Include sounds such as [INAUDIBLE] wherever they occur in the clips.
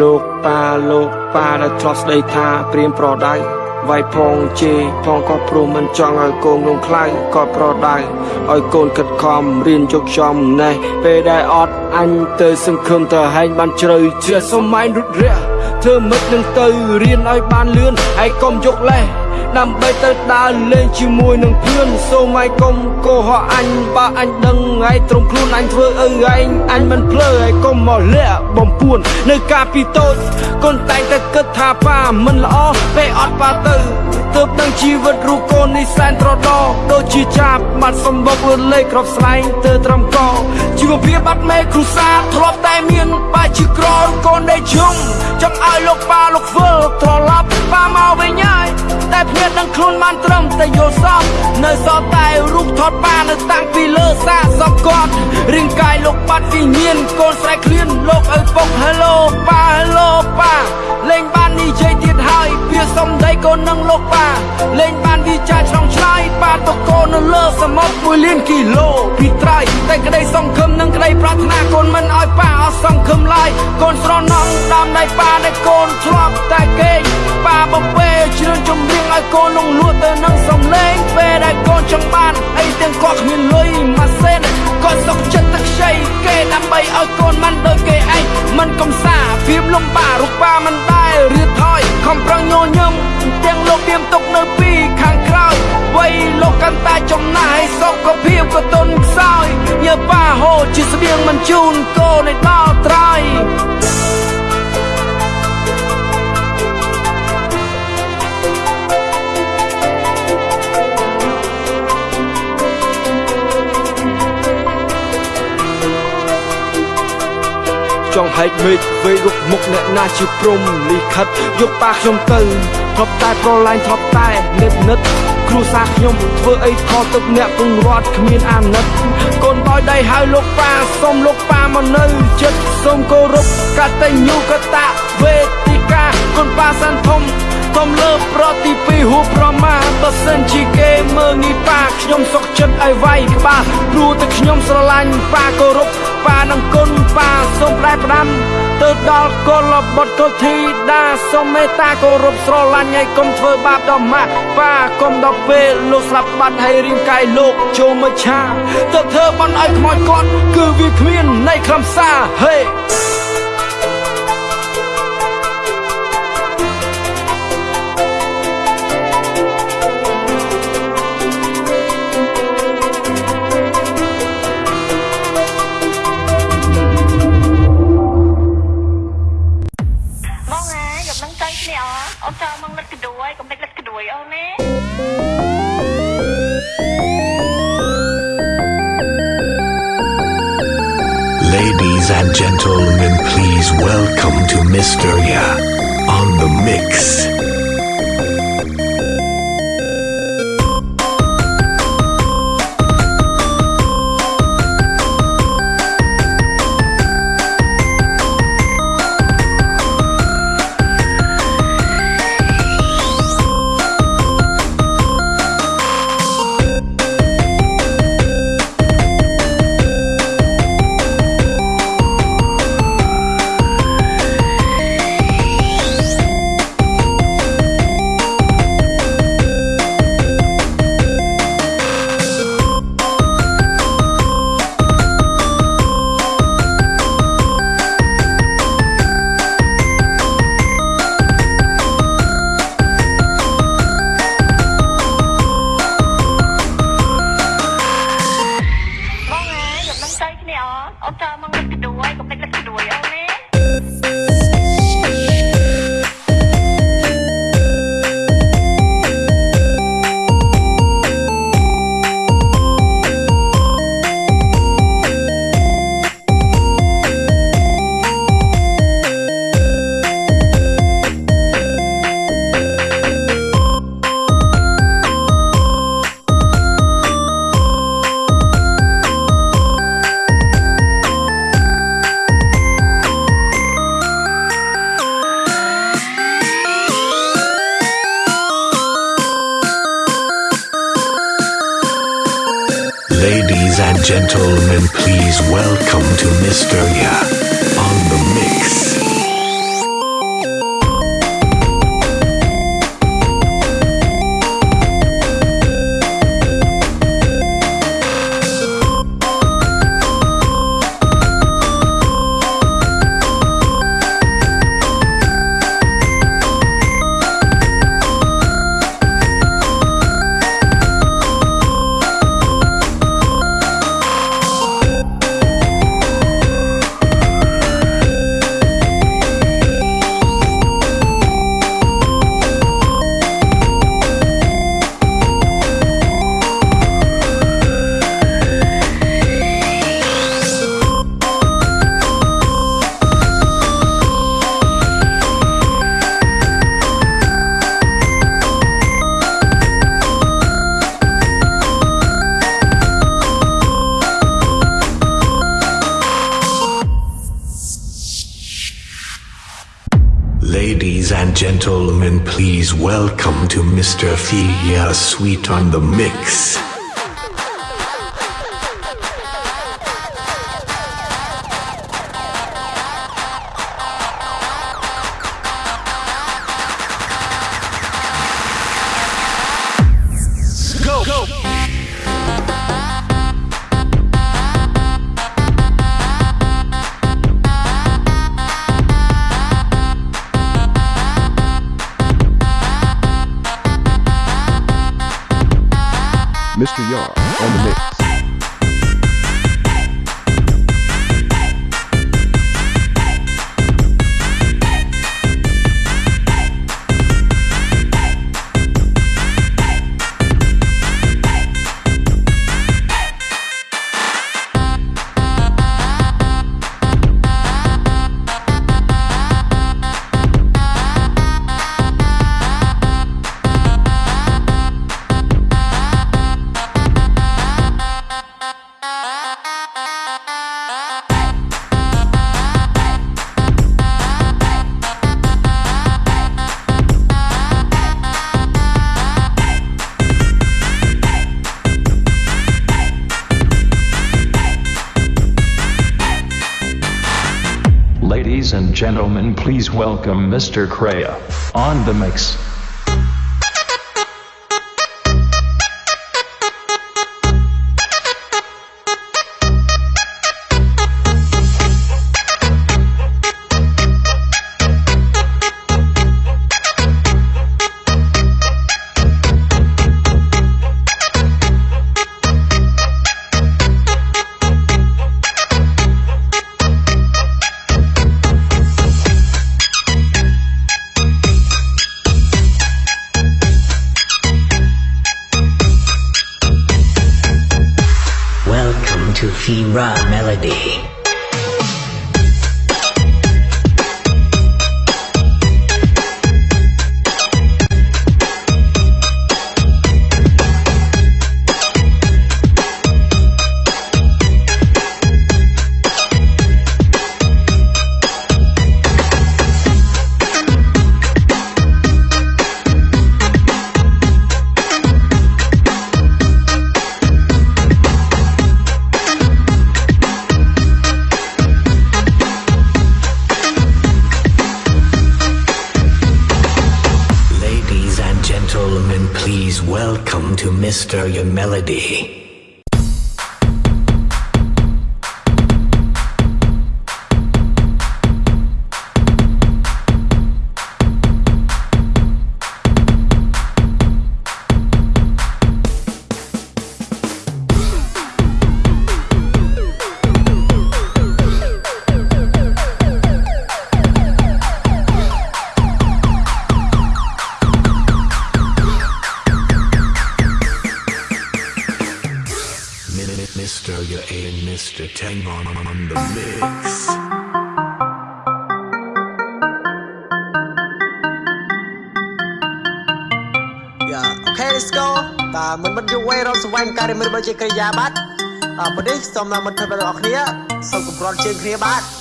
លោកប៉ាលោកប៉ាដែលធ្លាប់ស្ដីថាព្រៀមប្រដៅវាយផងជេរផងក៏ព្រមមិនចង់ឲ្យកូនក្នុងខ្លាំងក៏ប្រដៅឲ្យកូនខិតខំរៀនជោគចំណេះពេលដែលអត់អញទៅសង្ឃឹមទៅហែងបានជ្រៅជ្រះសុំម៉ែរុតរះធ្វើមិននឹងទៅរៀនឲ្យបានលឿនឯងកុំយកលេះដើម្បីទៅដើរលេងជាមួយនឹងភឿនសូមឲ្យកុំកុហកអញបើអញដឹងឯងត្រង់ខ្លួនអញធ្វើអីឯងអញមិនភ្លើឯងកុំមកលាក់បំ ពួន នៅកាពីតូចកូនតែងតែគិតថាប៉ាមិនល្អពេលអត់ប៉ាទៅទើបនឹងជីវិតរូបកូននេះសែនត្រដោដូចជាចាប់បាត់សម្បុកលឿនលេខក្របស្លែងទៅត្រឹមកជីវភាពបាត់មេគ្រូសាធ្លាប់តែមានបែជាក្រកូនដែលជុំចង់ឲ្យលោកប៉ាលោកធ្វើត្រឡប់ប៉ាមកវិញហើយតែភ្ញាក់ដឹងខ្លួនបានត្រឹមតែយល់សពនៅសល់តែរូបថតប៉ានៅតាំងពីលើសាសពគាត់រាងកាយលោកបាត់វិញ្ញាណកូនស្រែកឃ្លានលោកឪពុក Hello ប៉ា Hello ប៉ាលេងបាននិយាយទៀតហើយវាសំដីកូននឹងលោកប៉ាលេងបានវិចារឆ្លងឆ្លើយប៉ាតកូននៅលើសមុទ្រ1លានគីឡូពីត្រៃតែក្តីសង្ឃឹមនិងក្តីប្រាថ្នាកូនមិនឲ្យប៉ាអស់សង្ឃឹមឡើយកូនស្រណងដើមដៃប៉ាដែលកូនធ្លាប់តែគេងប៉ាបពេជ្រឿនជំរៀងឲ្យកូននឹងលួចទៅនឹងសំលេងពេលដែលកូនចង់បានអីទាំងគាត់គ្មានលុយម៉ាសេនគាត់សុខចិត្តតែខ្ចីគេដើម្បីឲ្យកូនមិនដូចគេឯងមិនកំសាភាពលំបាករូបប៉ាមិនដែលរៀបថយខំប្រឹងញញឹមទាំងលោកទៀមទុកនៅពីខាងក្រោយវ័យលោកកាន់តែចំណាយសុខភាពក៏ទុនខ្សោយញើប៉ាហូរជាស្បៀងមិនជូនកូនឲ្យដល់ត្រៃ ចង់ហែកមេឃវេរុកមុខអ្នកណាជាព្រំលិខិតយកប៉ាខ្ញុំទៅធ្លាប់តែប្រឡាញ់ធ្លាប់តែនិតនិតគ្រូសាខ្ញុំធ្វើអីខុសទឹកអ្នកពងរត់គ្មានអាណិតកូនបោយដៃហៅលោកប៉ាសុំលោកប៉ាមកនៅចិត្តសូមគោរពកតញ្ញូកតវេទិកាកូនប៉ាសាន់ធំធំលើប្រតិពីហួប្រមាបើសិនជាគេមើងងាយប៉ាខ្ញុំសុកចិត្តឲ្យវាយក្បាលព្រោះតែខ្ញុំស្រឡាញ់ប៉ាគោរព ប៉ានឹងគុណប៉ាសូមផ្លែផ្ដាំទៅដល់កុលបុត្រកុលធីតាសូមមេត្តាគោរពស្រឡាញ់ឲ្យកុំធ្វើបាបដល់ម៉ាក់ប៉ាកុំដល់ពេលលោកស្លាប់បាត់ហើយរាងកាយលោកចូលមកឆាទៅធ្វើបន់ឲ្យខ្មោចគាត់គឺវាគ្មាននៃខ្លឹមសារហេ gentlemen, please welcome to. Ya on the mix. Gentlemen, please welcome to Mr. Thea Sweet on the Mix. Gentlemen, please welcome Mr. Kreia on the mix. Mr. Your Melody. Mi- Mr. Your A and Mr. Tang on, on the mix. យ៉ាអូខេ let's go តើមិនមិនយូរវែងរកសវែងការមិនរបស់ជាកិរិយាបាទអរនេះសូមដល់មិត្តភក្តិបងប្អូនគ្នាសូមគម្រន់ជើងគ្នាបាទ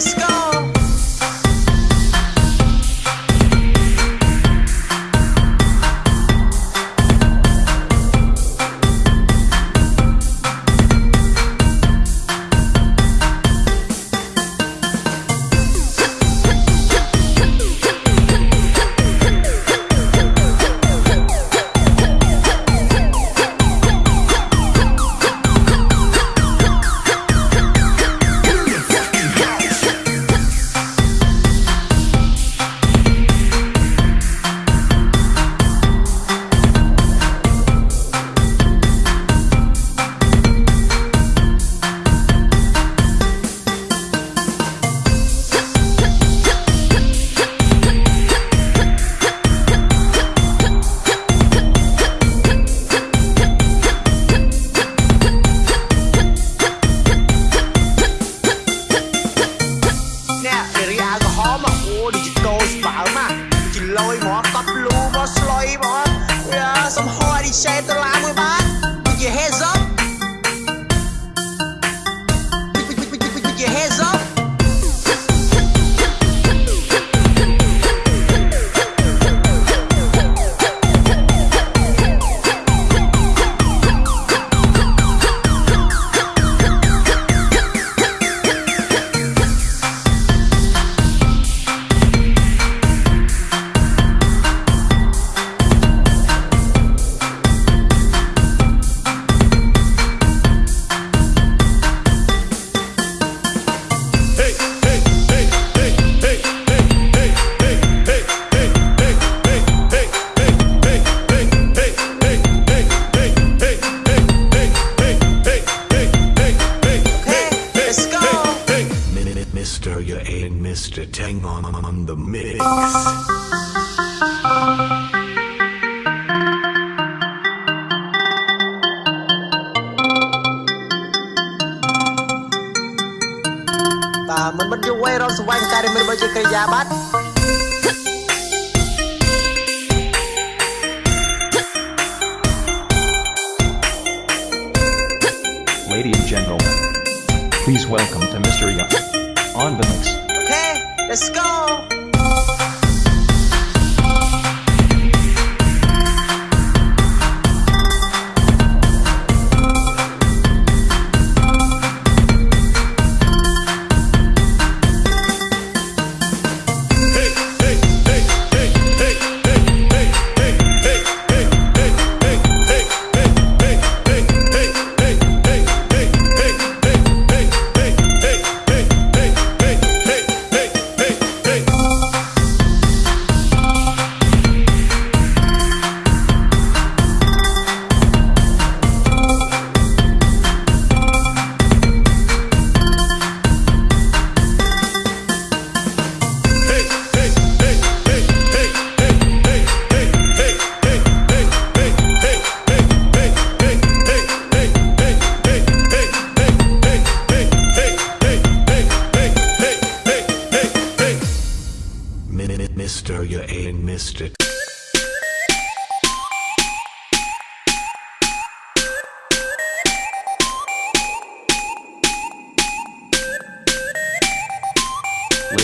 let's go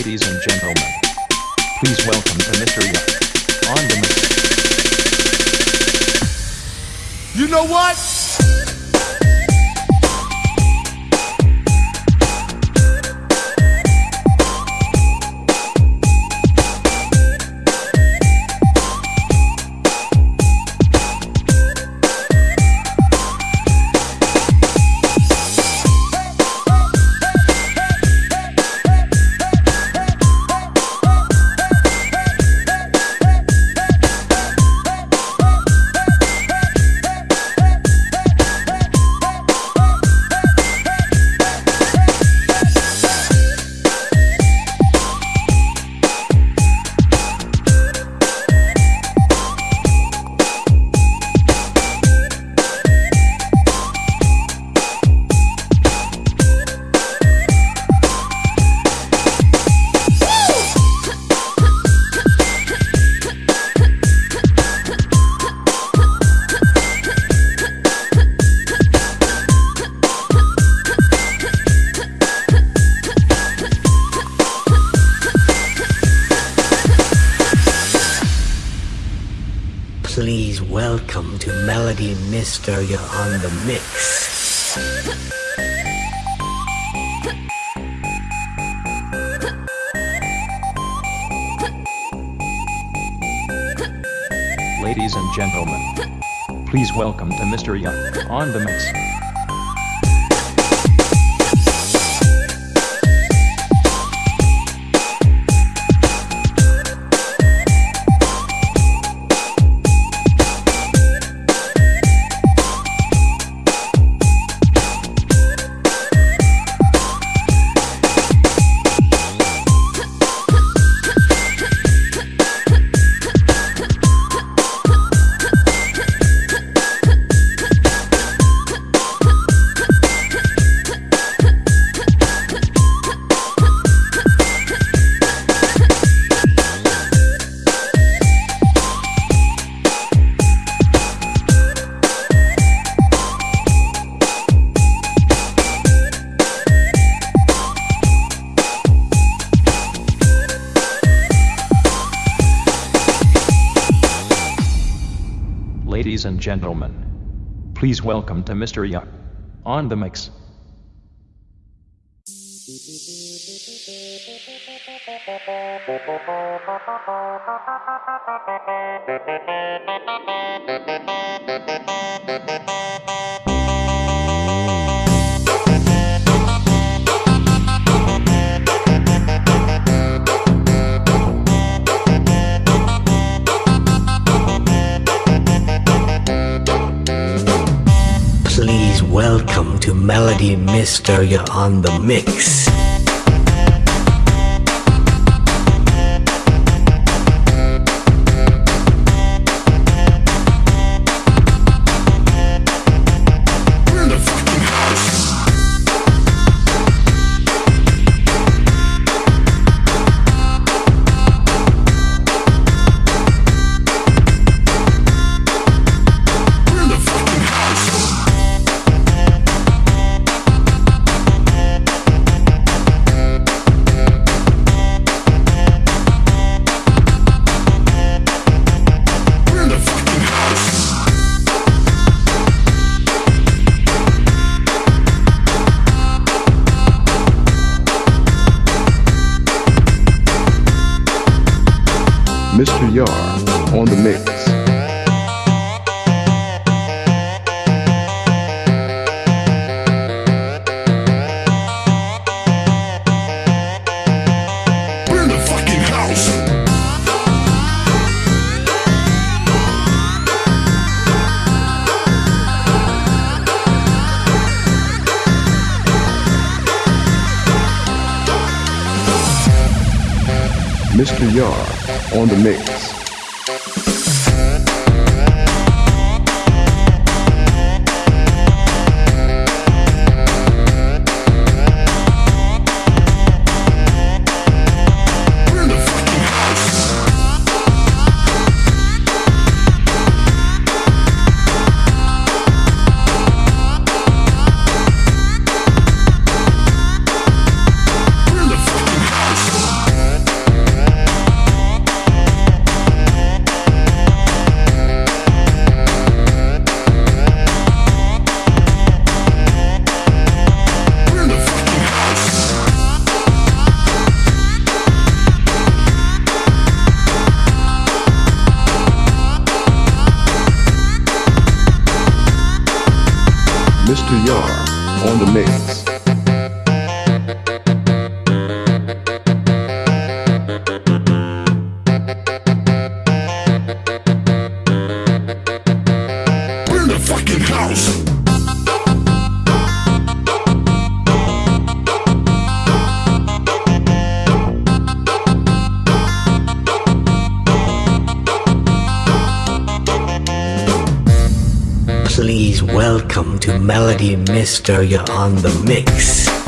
Ladies and gentlemen, please welcome to Mr. Yuck on the. You know what? Ladies and gentlemen, please welcome to Mr. Young on the mix. Gentlemen, please welcome to Mr. Yuck on the mix. [LAUGHS] welcome to Melody Mister, you're on the mix. Yar on the mix. Burn the fucking house. Mr. Yar on the mix. Please welcome to Melody Mister. You're on the mix.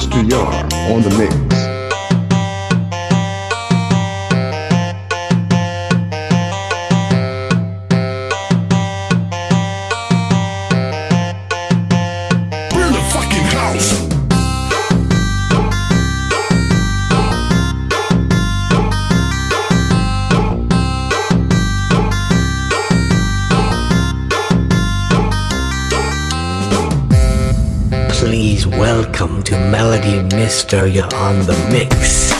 Mr. Yar on the mix. Mysteria on the mix.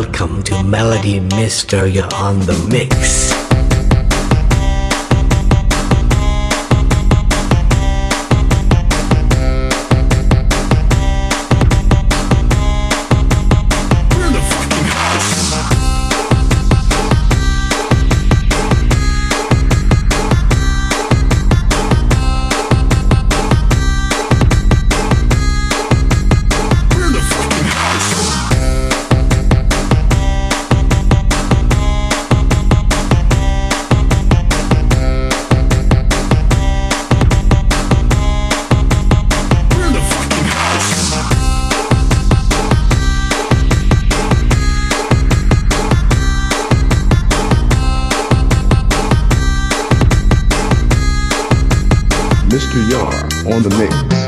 Welcome to Melody Mister, you're on the mix. on the mix.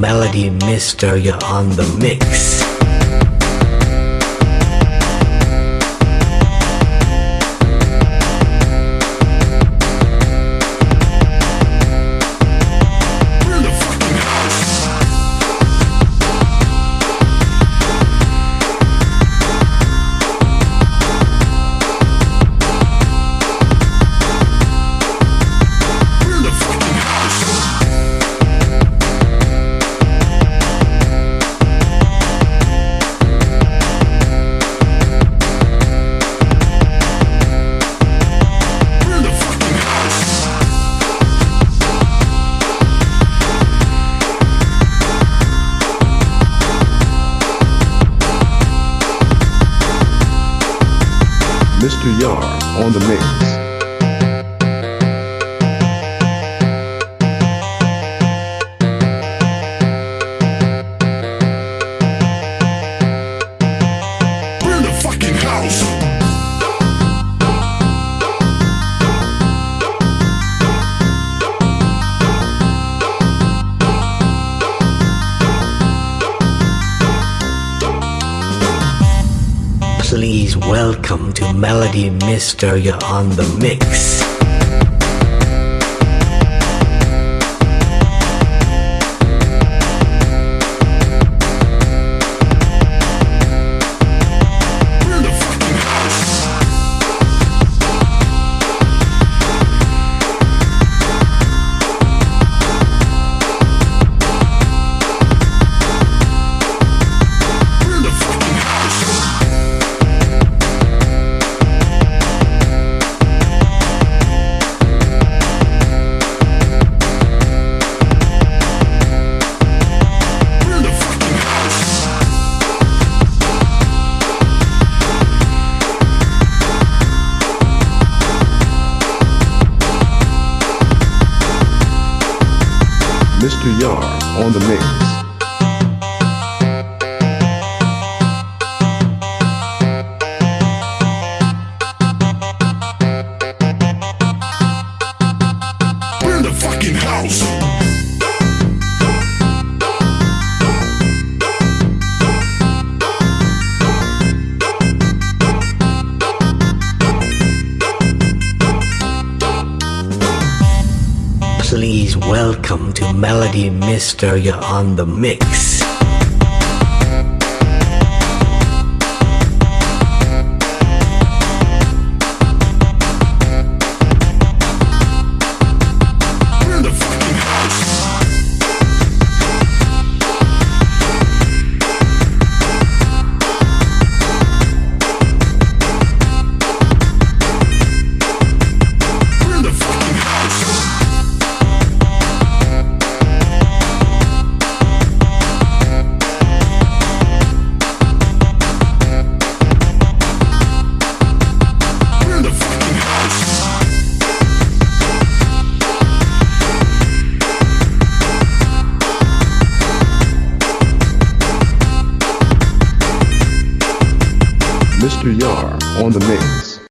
melody mister, you're on the mix. Welcome to Melody Mister, you're on the mix. on the mix. melody mister you're on the mix. On the mix.